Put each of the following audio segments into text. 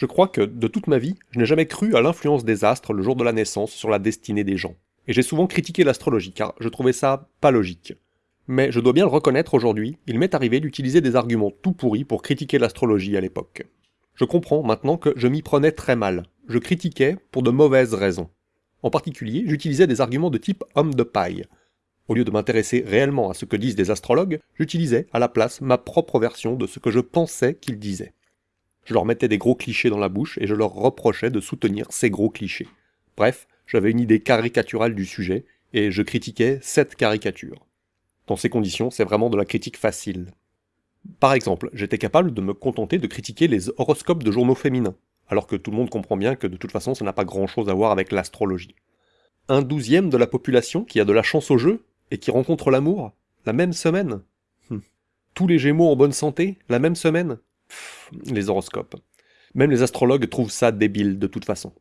Je crois que, de toute ma vie, je n'ai jamais cru à l'influence des astres le jour de la naissance sur la destinée des gens. Et j'ai souvent critiqué l'astrologie, car je trouvais ça pas logique. Mais je dois bien le reconnaître aujourd'hui, il m'est arrivé d'utiliser des arguments tout pourris pour critiquer l'astrologie à l'époque. Je comprends maintenant que je m'y prenais très mal. Je critiquais pour de mauvaises raisons. En particulier, j'utilisais des arguments de type homme de paille. Au lieu de m'intéresser réellement à ce que disent des astrologues, j'utilisais à la place ma propre version de ce que je pensais qu'ils disaient. Je leur mettais des gros clichés dans la bouche et je leur reprochais de soutenir ces gros clichés. Bref, j'avais une idée caricaturale du sujet et je critiquais cette caricature. Dans ces conditions, c'est vraiment de la critique facile. Par exemple, j'étais capable de me contenter de critiquer les horoscopes de journaux féminins, alors que tout le monde comprend bien que de toute façon ça n'a pas grand chose à voir avec l'astrologie. Un douzième de la population qui a de la chance au jeu et qui rencontre l'amour la même semaine. Hum. Tous les gémeaux en bonne santé la même semaine. Les horoscopes. Même les astrologues trouvent ça débile de toute façon.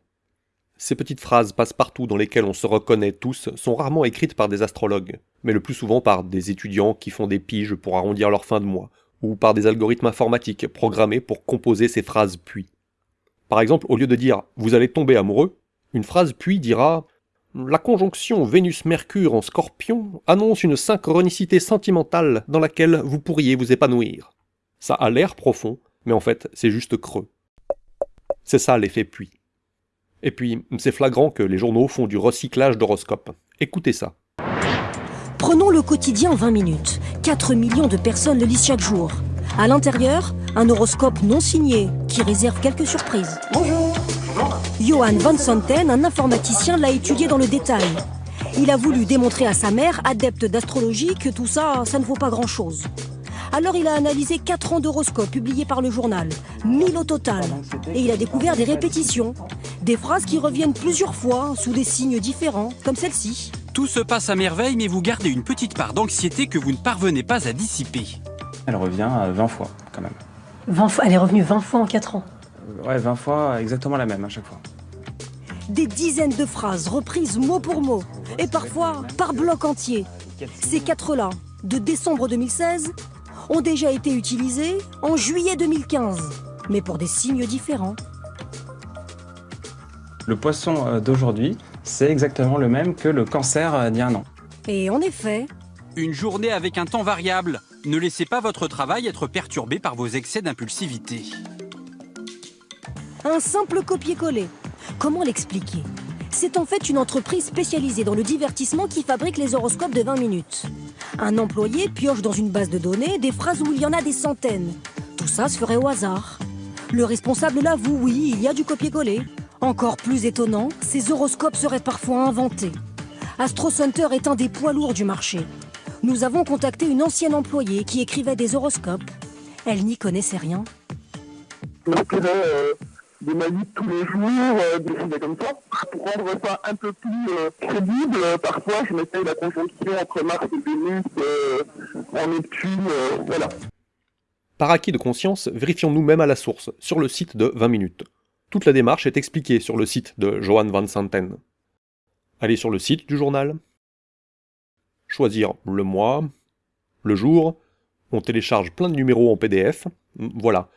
Ces petites phrases passe-partout dans lesquelles on se reconnaît tous sont rarement écrites par des astrologues, mais le plus souvent par des étudiants qui font des piges pour arrondir leur fin de mois, ou par des algorithmes informatiques programmés pour composer ces phrases puis. Par exemple, au lieu de dire « vous allez tomber amoureux », une phrase puis dira « la conjonction Vénus-Mercure en scorpion annonce une synchronicité sentimentale dans laquelle vous pourriez vous épanouir ». Ça a l'air profond, mais en fait, c'est juste creux. C'est ça l'effet puis. Et puis, c'est flagrant que les journaux font du recyclage d'horoscopes. Écoutez ça. Prenons le quotidien en 20 minutes. 4 millions de personnes le lisent chaque jour. À l'intérieur, un horoscope non signé qui réserve quelques surprises. Bonjour. Johan Van Santen, un informaticien, l'a étudié dans le détail. Il a voulu démontrer à sa mère, adepte d'astrologie, que tout ça, ça ne vaut pas grand-chose. Alors il a analysé 4 ans d'horoscope publiés par le journal, 1000 au total. Et il a découvert des répétitions, des phrases qui reviennent plusieurs fois sous des signes différents, comme celle-ci. Tout se passe à merveille, mais vous gardez une petite part d'anxiété que vous ne parvenez pas à dissiper. Elle revient 20 fois, quand même. 20 fois, elle est revenue 20 fois en 4 ans. Ouais, 20 fois, exactement la même à chaque fois. Des dizaines de phrases reprises mot pour mot, et parfois par bloc entier. Ces quatre-là, de décembre 2016, ont déjà été utilisées en juillet 2015, mais pour des signes différents. Le poisson euh, d'aujourd'hui, c'est exactement le même que le cancer euh, d'il y a un an. Et en effet... Une journée avec un temps variable. Ne laissez pas votre travail être perturbé par vos excès d'impulsivité. Un simple copier-coller. Comment l'expliquer? C'est en fait une entreprise spécialisée dans le divertissement qui fabrique les horoscopes de 20 minutes. Un employé pioche dans une base de données des phrases où il y en a des centaines. Tout ça se ferait au hasard. Le responsable l'avoue, oui, il y a du copier-coller. Encore plus étonnant, ces horoscopes seraient parfois inventés. Astro Center est un des poids lourds du marché. Nous avons contacté une ancienne employée qui écrivait des horoscopes. Elle n'y connaissait rien. Des manips tous les jours, euh, des choses comme ça. Pour rendre ça un peu plus euh, crédible, parfois je mettais la conjonction entre Mars et Vénus en Neptune, voilà. Par acquis de conscience, vérifions nous-mêmes à la source, sur le site de 20 minutes. Toute la démarche est expliquée sur le site de Johan Van Santen. Allez sur le site du journal, choisir le mois, le jour, on télécharge plein de numéros en PDF, voilà.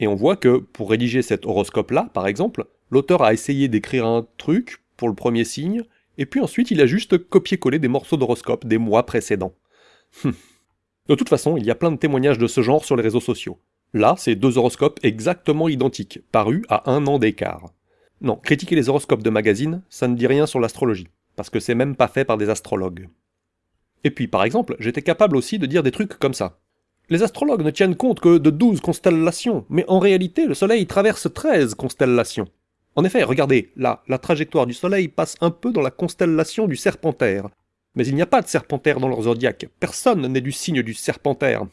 Et on voit que pour rédiger cet horoscope-là, par exemple, l'auteur a essayé d'écrire un truc pour le premier signe, et puis ensuite il a juste copié-collé des morceaux d'horoscope des mois précédents. Hum. de toute façon, il y a plein de témoignages de ce genre sur les réseaux sociaux. Là, c'est deux horoscopes exactement identiques, parus à un an d'écart. Non, critiquer les horoscopes de magazines, ça ne dit rien sur l'astrologie, parce que c'est même pas fait par des astrologues. Et puis, par exemple, j'étais capable aussi de dire des trucs comme ça. Les astrologues ne tiennent compte que de 12 constellations, mais en réalité, le Soleil traverse 13 constellations. En effet, regardez, là, la trajectoire du Soleil passe un peu dans la constellation du Serpentaire. Mais il n'y a pas de Serpentaire dans leur zodiaque, personne n'est du signe du Serpentaire.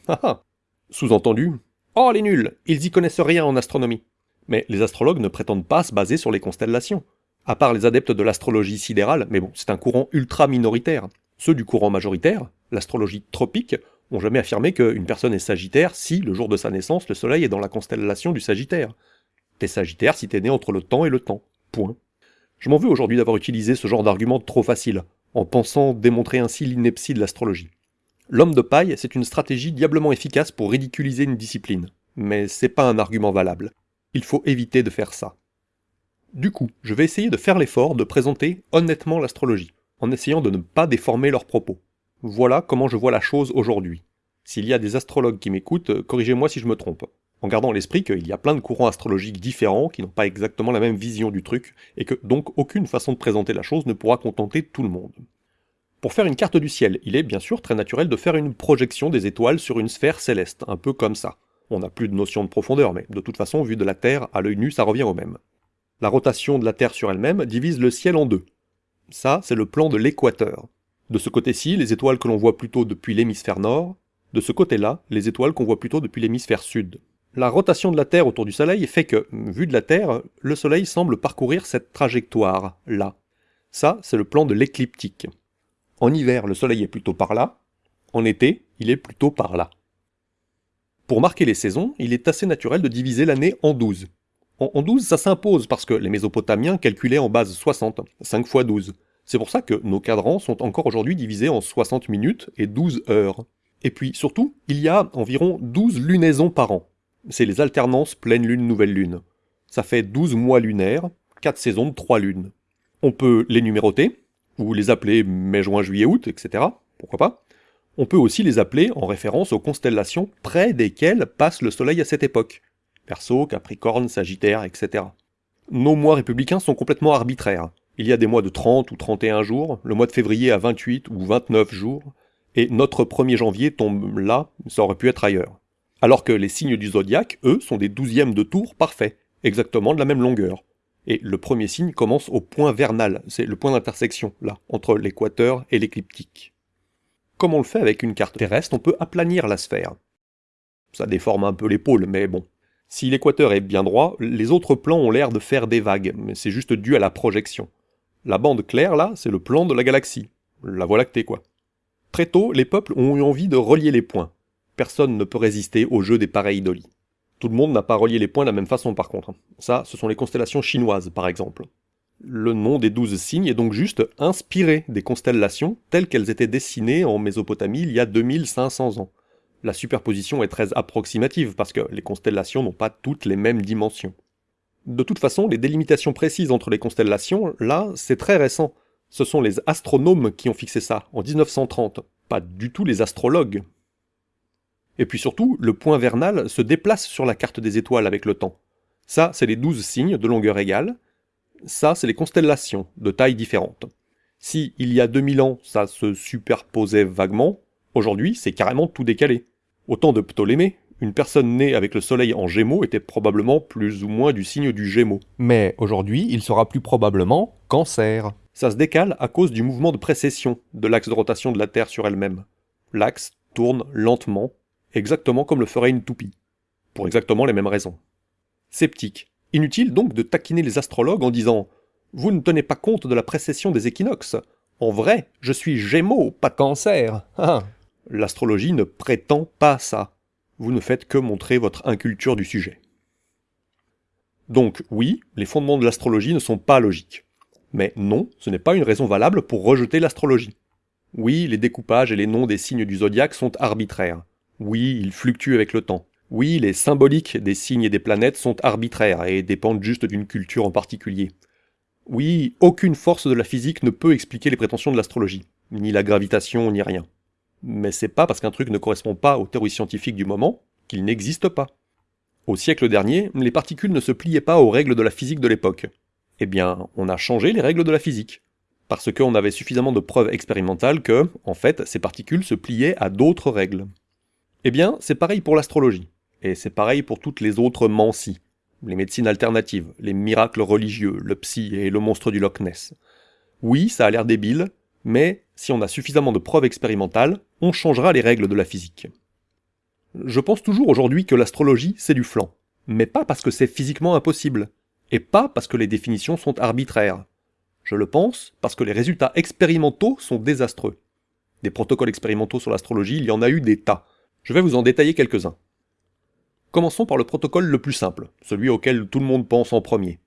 Sous-entendu, Oh les nuls, ils y connaissent rien en astronomie. Mais les astrologues ne prétendent pas se baser sur les constellations. À part les adeptes de l'astrologie sidérale, mais bon, c'est un courant ultra minoritaire. Ceux du courant majoritaire, l'astrologie tropique, ont jamais affirmé qu'une personne est sagittaire si, le jour de sa naissance, le soleil est dans la constellation du sagittaire. T'es sagittaire si t'es né entre le temps et le temps. Point. Je m'en veux aujourd'hui d'avoir utilisé ce genre d'argument trop facile, en pensant démontrer ainsi l'ineptie de l'astrologie. L'homme de paille, c'est une stratégie diablement efficace pour ridiculiser une discipline. Mais c'est pas un argument valable. il faut éviter de faire ça. Du coup, je vais essayer de faire l'effort de présenter honnêtement l'astrologie, en essayant de ne pas déformer leurs propos. Voilà comment je vois la chose aujourd'hui. S'il y a des astrologues qui m'écoutent, corrigez-moi si je me trompe. En gardant à l'esprit qu'il y a plein de courants astrologiques différents qui n'ont pas exactement la même vision du truc, et que donc aucune façon de présenter la chose ne pourra contenter tout le monde. Pour faire une carte du ciel, il est bien sûr très naturel de faire une projection des étoiles sur une sphère céleste, un peu comme ça. On n'a plus de notion de profondeur, mais de toute façon, vu de la Terre, à l'œil nu, ça revient au même. La rotation de la Terre sur elle-même divise le ciel en deux. Ça, c'est le plan de l'équateur. De ce côté-ci, les étoiles que l'on voit plutôt depuis l'hémisphère nord, de ce côté-là, les étoiles qu'on voit plutôt depuis l'hémisphère sud. La rotation de la Terre autour du Soleil fait que, vu de la Terre, le Soleil semble parcourir cette trajectoire-là. Ça, c'est le plan de l'écliptique. En hiver, le Soleil est plutôt par là, en été, il est plutôt par là. Pour marquer les saisons, il est assez naturel de diviser l'année en 12. En, 12, ça s'impose parce que les Mésopotamiens calculaient en base 60, 5 x 12. C'est pour ça que nos cadrans sont encore aujourd'hui divisés en 60 minutes et 12 heures. Et puis surtout, il y a environ 12 lunaisons par an. C'est les alternances pleine lune, nouvelle lune. Ça fait 12 mois lunaires, 4 saisons de 3 lunes. On peut les numéroter, ou les appeler mai, juin, juillet, août, etc. Pourquoi pas? On peut aussi les appeler en référence aux constellations près desquelles passe le Soleil à cette époque. Perso, Capricorne, Sagittaire, etc. Nos mois républicains sont complètement arbitraires. Il y a des mois de 30 ou 31 jours, le mois de février à 28 ou 29 jours, et notre 1er janvier tombe là, ça aurait pu être ailleurs. Alors que les signes du zodiaque, eux, sont des douzièmes de tour parfaits, exactement de la même longueur. Et le premier signe commence au point vernal, c'est le point d'intersection, là, entre l'équateur et l'écliptique. Comme on le fait avec une carte terrestre, on peut aplanir la sphère. Ça déforme un peu l'épaule, mais bon. Si l'équateur est bien droit, les autres plans ont l'air de faire des vagues, mais c'est juste dû à la projection. La bande claire, là, c'est le plan de la galaxie. La Voie lactée, quoi. Très tôt, les peuples ont eu envie de relier les points. Personne ne peut résister au jeu des pareils-dolis. Tout le monde n'a pas relié les points de la même façon, par contre. Ça, ce sont les constellations chinoises, par exemple. Le nom des douze signes est donc juste inspiré des constellations telles qu'elles étaient dessinées en Mésopotamie il y a 2500 ans. La superposition est très approximative parce que les constellations n'ont pas toutes les mêmes dimensions. De toute façon, les délimitations précises entre les constellations, là, c'est très récent. Ce sont les astronomes qui ont fixé ça, en 1930, pas du tout les astrologues. Et puis surtout, le point vernal se déplace sur la carte des étoiles avec le temps. Ça, c'est les douze signes de longueur égale, ça, c'est les constellations, de tailles différentes. Si, il y a 2000 ans, ça se superposait vaguement, aujourd'hui, c'est carrément tout décalé. Au temps de Ptolémée, une personne née avec le soleil en gémeaux était probablement plus ou moins du signe du gémeaux. Mais aujourd'hui, il sera plus probablement cancer. Ça se décale à cause du mouvement de précession de l'axe de rotation de la Terre sur elle-même. L'axe tourne lentement, exactement comme le ferait une toupie. Pour exactement les mêmes raisons. Sceptique. Inutile donc de taquiner les astrologues en disant « Vous ne tenez pas compte de la précession des équinoxes. En vrai, je suis Gémeaux, pas Cancer. Ah. L'astrologie ne prétend pas ça. Vous ne faites que montrer votre inculture du sujet. Donc oui, les fondements de l'astrologie ne sont pas logiques. Mais non, ce n'est pas une raison valable pour rejeter l'astrologie. Oui, les découpages et les noms des signes du zodiaque sont arbitraires. Oui, ils fluctuent avec le temps. Oui, les symboliques des signes et des planètes sont arbitraires et dépendent juste d'une culture en particulier. Oui, aucune force de la physique ne peut expliquer les prétentions de l'astrologie, ni la gravitation, ni rien. Mais c'est pas parce qu'un truc ne correspond pas aux théories scientifiques du moment qu'il n'existe pas. Au siècle dernier, les particules ne se pliaient pas aux règles de la physique de l'époque. Eh bien, on a changé les règles de la physique. Parce qu'on avait suffisamment de preuves expérimentales que, en fait, ces particules se pliaient à d'autres règles. Eh bien, c'est pareil pour l'astrologie. Et c'est pareil pour toutes les autres mancies, les médecines alternatives, les miracles religieux, le psy et le monstre du Loch Ness. Oui, ça a l'air débile, mais si on a suffisamment de preuves expérimentales, on changera les règles de la physique. Je pense toujours aujourd'hui que l'astrologie, c'est du flanc. Mais pas parce que c'est physiquement impossible, et pas parce que les définitions sont arbitraires. Je le pense parce que les résultats expérimentaux sont désastreux. Des protocoles expérimentaux sur l'astrologie, il y en a eu des tas. Je vais vous en détailler quelques-uns. Commençons par le protocole le plus simple, celui auquel tout le monde pense en premier.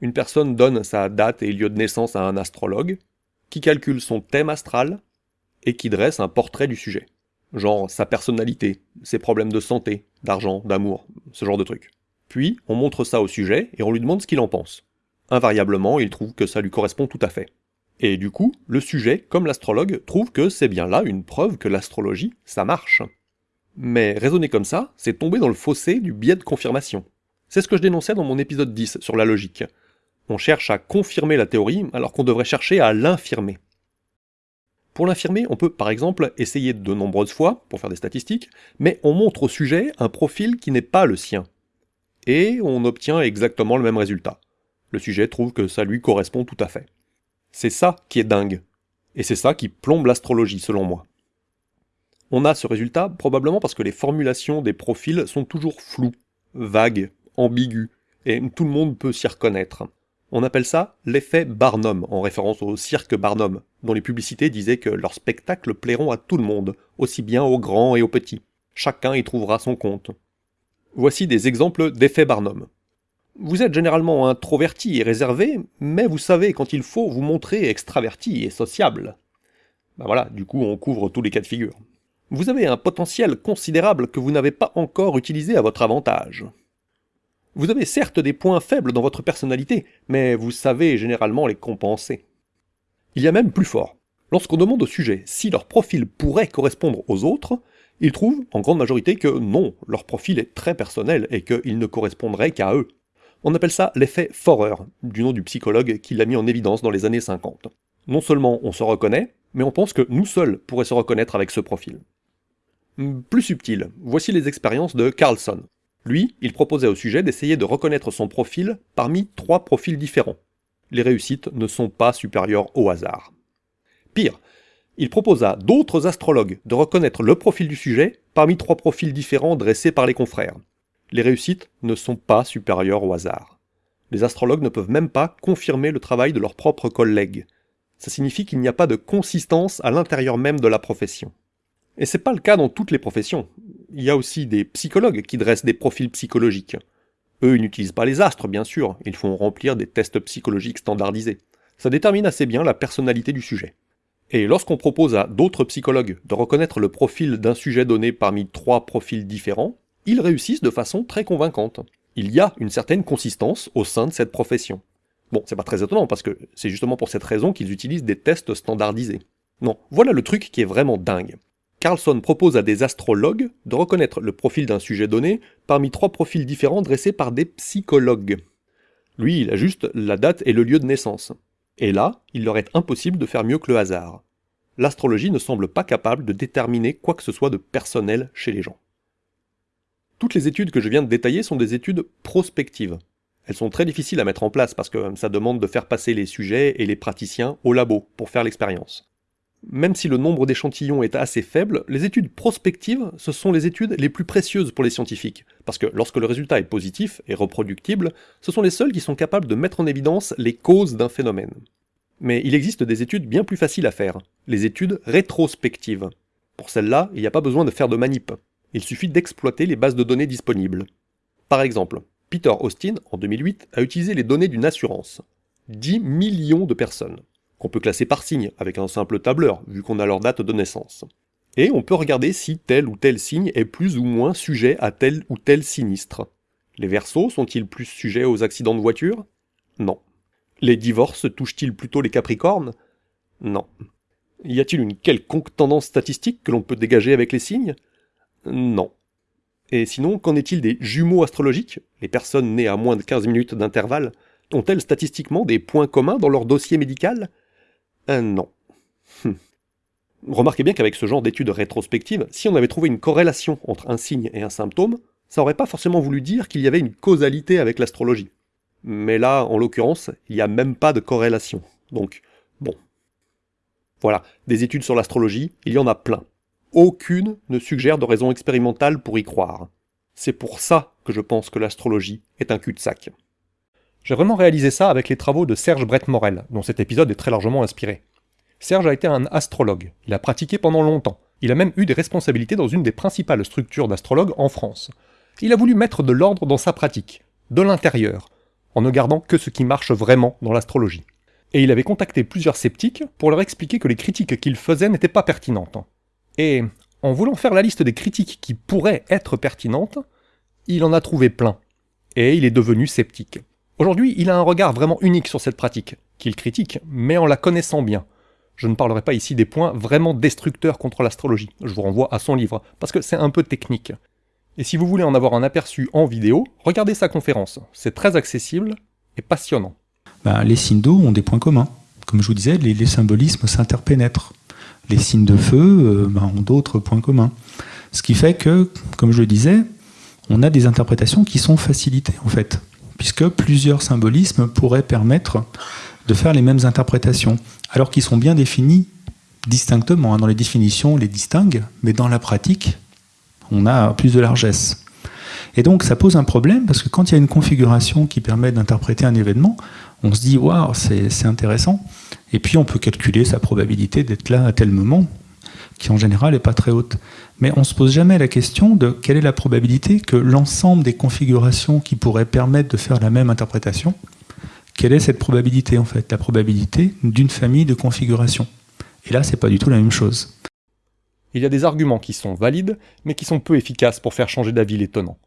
Une personne donne sa date et lieu de naissance à un astrologue, qui calcule son thème astral et qui dresse un portrait du sujet. Genre sa personnalité, ses problèmes de santé, d'argent, d'amour, ce genre de trucs. Puis, on montre ça au sujet et on lui demande ce qu'il en pense. Invariablement, il trouve que ça lui correspond tout à fait. Et du coup, le sujet, comme l'astrologue, trouve que c'est bien là une preuve que l'astrologie, ça marche. Mais raisonner comme ça, c'est tomber dans le fossé du biais de confirmation. C'est ce que je dénonçais dans mon épisode 10 sur la logique. On cherche à confirmer la théorie alors qu'on devrait chercher à l'infirmer. Pour l'infirmer, on peut par exemple essayer de nombreuses fois, pour faire des statistiques, mais on montre au sujet un profil qui n'est pas le sien. Et on obtient exactement le même résultat. Le sujet trouve que ça lui correspond tout à fait. C'est ça qui est dingue. Et c'est ça qui plombe l'astrologie selon moi. On a ce résultat probablement parce que les formulations des profils sont toujours floues, vagues, ambiguës, et tout le monde peut s'y reconnaître. On appelle ça l'effet Barnum, en référence au cirque Barnum, dont les publicités disaient que leurs spectacles plairont à tout le monde, aussi bien aux grands et aux petits. Chacun y trouvera son compte. Voici des exemples d'effets Barnum. Vous êtes généralement introverti et réservé, mais vous savez quand il faut vous montrer extraverti et sociable. Ben voilà, du coup on couvre tous les cas de figure. Vous avez un potentiel considérable que vous n'avez pas encore utilisé à votre avantage. Vous avez certes des points faibles dans votre personnalité, mais vous savez généralement les compenser. Il y a même plus fort. Lorsqu'on demande au sujet si leur profil pourrait correspondre aux autres, ils trouvent en grande majorité que non, leur profil est très personnel et qu'il ne correspondrait qu'à eux. On appelle ça l'effet Forer, du nom du psychologue qui l'a mis en évidence dans les années 50. Non seulement on se reconnaît, mais on pense que nous seuls pourraient se reconnaître avec ce profil. Plus subtil, voici les expériences de Carlson, lui, il proposait au sujet d'essayer de reconnaître son profil parmi trois profils différents. Les réussites ne sont pas supérieures au hasard. Pire, il proposa d'autres astrologues de reconnaître le profil du sujet parmi trois profils différents dressés par les confrères. Les réussites ne sont pas supérieures au hasard. Les astrologues ne peuvent même pas confirmer le travail de leurs propres collègues. Ça signifie qu'il n'y a pas de consistance à l'intérieur même de la profession. Et c'est pas le cas dans toutes les professions. Il y a aussi des psychologues qui dressent des profils psychologiques. Eux, ils n'utilisent pas les astres, bien sûr, ils font remplir des tests psychologiques standardisés. Ça détermine assez bien la personnalité du sujet. Et lorsqu'on propose à d'autres psychologues de reconnaître le profil d'un sujet donné parmi trois profils différents, ils réussissent de façon très convaincante. Il y a une certaine consistance au sein de cette profession. Bon, c'est pas très étonnant parce que c'est justement pour cette raison qu'ils utilisent des tests standardisés. Non, voilà le truc qui est vraiment dingue. Carlson propose à des astrologues de reconnaître le profil d'un sujet donné parmi trois profils différents dressés par des psychologues. Lui, il a la date et le lieu de naissance. Et là, il leur est impossible de faire mieux que le hasard. L'astrologie ne semble pas capable de déterminer quoi que ce soit de personnel chez les gens. Toutes les études que je viens de détailler sont des études prospectives. Elles sont très difficiles à mettre en place parce que ça demande de faire passer les sujets et les praticiens au labo pour faire l'expérience. Même si le nombre d'échantillons est assez faible, les études prospectives, ce sont les études les plus précieuses pour les scientifiques, parce que lorsque le résultat est positif et reproductible, ce sont les seuls qui sont capables de mettre en évidence les causes d'un phénomène. Mais il existe des études bien plus faciles à faire, les études rétrospectives. Pour celles-là, il n'y a pas besoin de faire de manip, il suffit d'exploiter les bases de données disponibles. Par exemple, Peter Austin, en 2008, a utilisé les données d'une assurance. 10 millions de personnes qu'on peut classer par signe, avec un simple tableur, vu qu'on a leur date de naissance. Et on peut regarder si tel ou tel signe est plus ou moins sujet à tel ou tel sinistre. Les versos sont-ils plus sujets aux accidents de voiture? Non. Les divorces touchent-ils plutôt les capricornes? Non. Y a-t-il une quelconque tendance statistique que l'on peut dégager avec les signes? Non. Et sinon, qu'en est-il des jumeaux astrologiques? Les personnes nées à moins de 15 minutes d'intervalle ont-elles statistiquement des points communs dans leur dossier médical? Un non. Hum. Remarquez bien qu'avec ce genre d'études rétrospectives, si on avait trouvé une corrélation entre un signe et un symptôme, ça n'aurait pas forcément voulu dire qu'il y avait une causalité avec l'astrologie. Mais là, en l'occurrence, il n'y a même pas de corrélation. Donc, bon. Voilà, des études sur l'astrologie, il y en a plein. Aucune ne suggère de raison expérimentale pour y croire. C'est pour ça que je pense que l'astrologie est un cul-de-sac. J'ai vraiment réalisé ça avec les travaux de Serge Brett-Morel, dont cet épisode est très largement inspiré. Serge a été un astrologue, il a pratiqué pendant longtemps, il a même eu des responsabilités dans une des principales structures d'astrologues en France. Il a voulu mettre de l'ordre dans sa pratique, de l'intérieur, en ne gardant que ce qui marche vraiment dans l'astrologie. Et il avait contacté plusieurs sceptiques pour leur expliquer que les critiques qu'il faisait n'étaient pas pertinentes. Et, en voulant faire la liste des critiques qui pourraient être pertinentes, il en a trouvé plein. et il est devenu sceptique. Aujourd'hui, il a un regard vraiment unique sur cette pratique, qu'il critique, mais en la connaissant bien. Je ne parlerai pas ici des points vraiment destructeurs contre l'astrologie, je vous renvoie à son livre, parce que c'est un peu technique. Et si vous voulez en avoir un aperçu en vidéo, regardez sa conférence, c'est très accessible et passionnant. Ben, les signes d'eau ont des points communs. Comme je vous disais, les, symbolismes s'interpénètrent. Les signes de feu euh, ben, ont d'autres points communs. Ce qui fait que, comme je le disais, on a des interprétations qui sont facilitées en fait, puisque plusieurs symbolismes pourraient permettre de faire les mêmes interprétations, alors qu'ils sont bien définis distinctement. Hein. Dans les définitions, on les distingue, mais dans la pratique, on a plus de largesse. Et donc ça pose un problème, parce que quand il y a une configuration qui permet d'interpréter un événement, on se dit « waouh, c'est intéressant », et puis on peut calculer sa probabilité d'être là à tel moment, qui en général n'est pas très haute. Mais on ne se pose jamais la question de quelle est la probabilité que l'ensemble des configurations qui pourraient permettre de faire la même interprétation, quelle est cette probabilité en fait? La probabilité d'une famille de configurations. Et là, c'est pas du tout la même chose. Il y a des arguments qui sont valides, mais qui sont peu efficaces pour faire changer d'avis l'étonnant.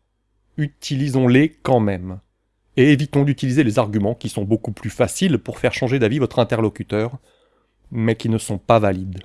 Utilisons-les quand même. Et évitons d'utiliser les arguments qui sont beaucoup plus faciles pour faire changer d'avis votre interlocuteur, mais qui ne sont pas valides.